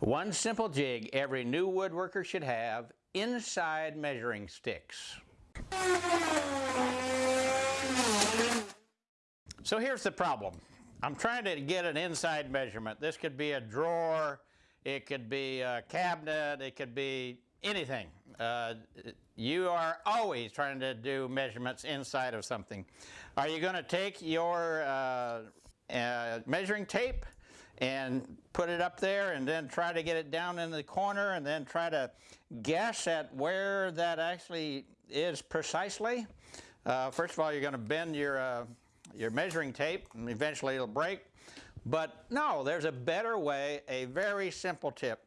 One simple jig every new woodworker should have, inside measuring sticks. So here's the problem. I'm trying to get an inside measurement. This could be a drawer, it could be a cabinet, it could be anything. Uh, you are always trying to do measurements inside of something. Are you going to take your uh, uh, measuring tape and put it up there and then try to get it down in the corner and then try to guess at where that actually is precisely. Uh, first of all, you're going to bend your, uh, your measuring tape and eventually it'll break. But no, there's a better way, a very simple tip.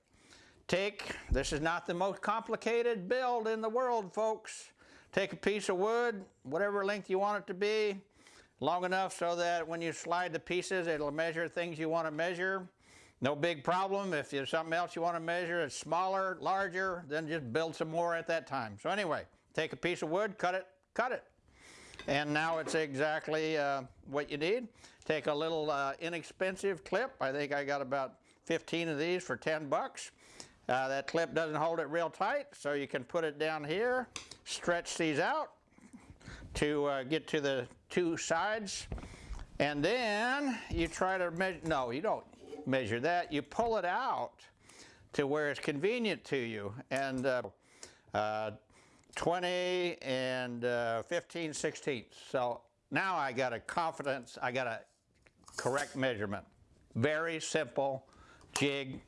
Take, this is not the most complicated build in the world, folks. Take a piece of wood, whatever length you want it to be, long enough so that when you slide the pieces it'll measure things you want to measure. No big problem. If there's something else you want to measure, it's smaller, larger, then just build some more at that time. So anyway, take a piece of wood, cut it, cut it. And now it's exactly uh, what you need. Take a little uh, inexpensive clip. I think I got about 15 of these for 10 bucks. Uh, that clip doesn't hold it real tight, so you can put it down here, stretch these out, to uh, get to the two sides. And then you try to measure, no, you don't measure that. You pull it out to where it's convenient to you. And uh, uh, 20 and uh, 15 sixteenths. So now I got a confidence, I got a correct measurement. Very simple jig.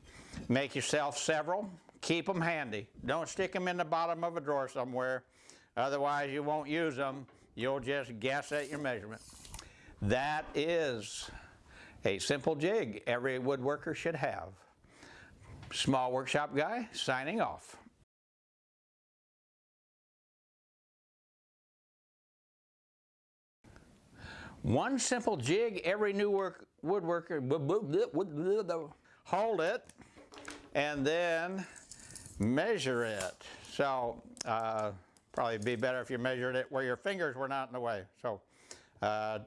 Make yourself several. Keep them handy. Don't stick them in the bottom of a drawer somewhere. Otherwise you won't use them. You'll just guess at your measurement. That is a simple jig every woodworker should have. Small Workshop Guy signing off. One simple jig every new work, woodworker, hold it and then measure it. So uh, Probably be better if you measured it where your fingers were not in the way. So uh,